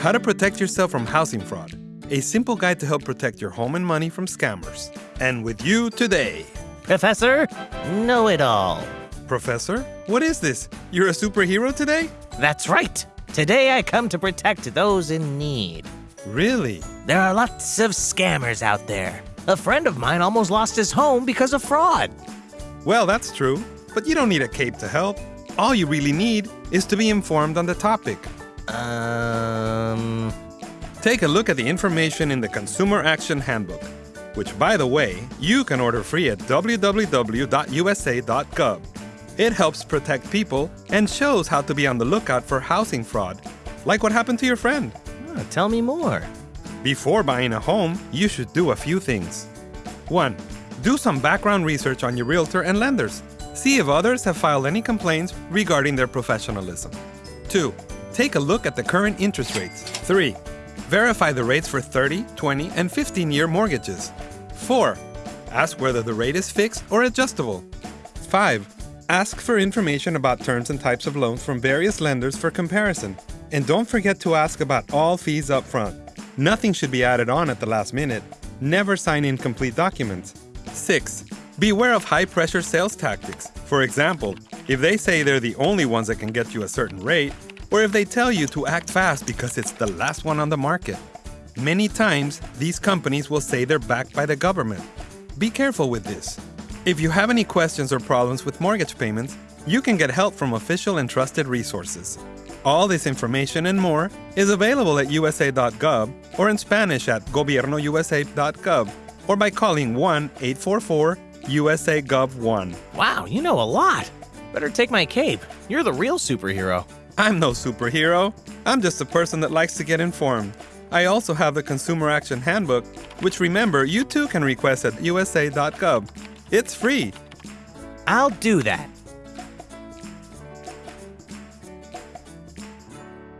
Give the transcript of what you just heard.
How to Protect Yourself from Housing Fraud, a simple guide to help protect your home and money from scammers. And with you today, Professor Know It All. Professor, what is this? You're a superhero today? That's right. Today I come to protect those in need. Really? There are lots of scammers out there. A friend of mine almost lost his home because of fraud. Well, that's true, but you don't need a cape to help. All you really need is to be informed on the topic. Um. Take a look at the information in the Consumer Action Handbook, which, by the way, you can order free at www.usa.gov. It helps protect people and shows how to be on the lookout for housing fraud, like what happened to your friend. ah, tell me more. Before buying a home, you should do a few things. 1. Do some background research on your realtor and lenders. See if others have filed any complaints regarding their professionalism. 2. Take a look at the current interest rates. 3. Verify the rates for 30, 20, and 15 year mortgages. 4. Ask whether the rate is fixed or adjustable. 5. Ask for information about terms and types of loans from various lenders for comparison. And don't forget to ask about all fees up front. Nothing should be added on at the last minute. Never sign incomplete documents. 6. Beware of high pressure sales tactics. For example, if they say they're the only ones that can get you a certain rate, or if they tell you to act fast because it's the last one on the market. Many times, these companies will say they're backed by the government. Be careful with this. If you have any questions or problems with mortgage payments, you can get help from official and trusted resources. All this information and more is available at usa.gov or in Spanish at gobiernousa.gov or by calling 1 844 USA Gov 1. Wow, you know a lot. Better take my cape. You're the real superhero. I'm no superhero. I'm just a person that likes to get informed. I also have the Consumer Action Handbook, which remember you too can request at usa.gov. It's free. I'll do that.